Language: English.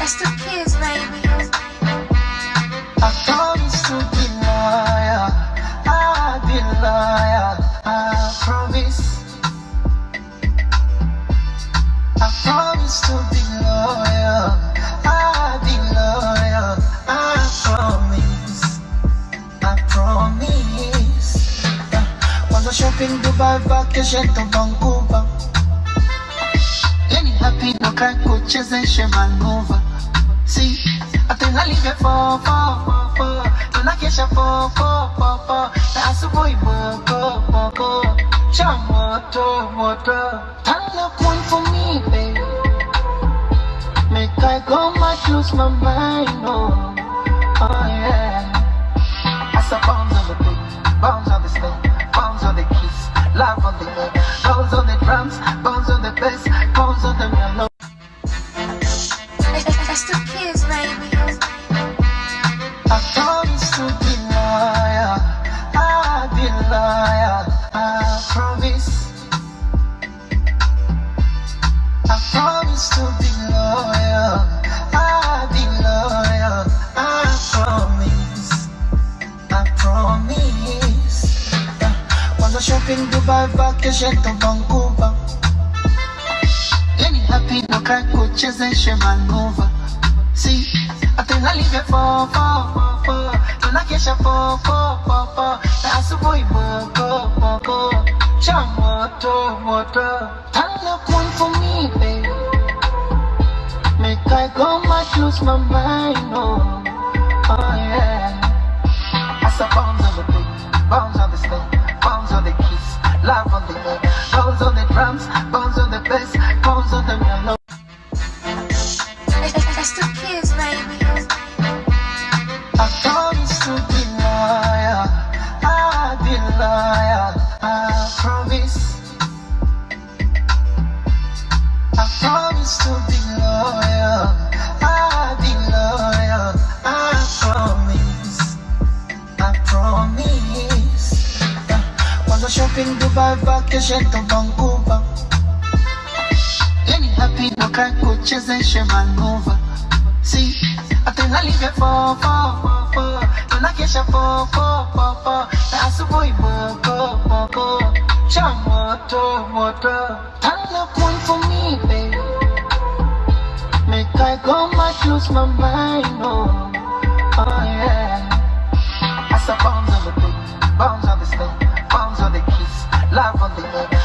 It's the kids, baby. I promise to be loyal. I'll be loyal. I promise. I promise to be loyal. I'll be loyal. I promise. I promise. Wanna shopping Dubai, vacation to Vancouver. Any happy no cry, kuchezeshe manuva. Fo fo fo fo, tunakesha fo, na asubuhi moko moko, cha moto moto. Up one for me, baby. Make I go mad, lose my mind, oh, oh yeah. As I bounce on the beat, bounce on the step, bounce on the keys, love on the air, bounce on the drums, shopping Dubai, vacation to Vancouver. Any happy no cry, kuchezeshe manuva. See, atunalivyo fo fo fo fo, tunakesha fo fo fo fo, na asubuhi moko moko, cha moto moto. Turn up one for me, baby. I go mad, lose my mind, oh, oh yeah. I bounce on the beat, bounce on the step, bounce on the keys, love on the air, bounce on the drums, bounce on the bass, bounce on the melody. It's the kids, baby. I promise to be shopping Dubai, vacation to Vancouver. Any happy no cry, kuchezeshe manuva. See, atunalivyo fo fo fo fo, tunakesha fo fo fo fo, na asubuhi moko moko, cha moto moto. lose my mind, oh, Oh yeah. I saw bombs on the dick, bombs on the snake, bombs on the kiss, love on the neck.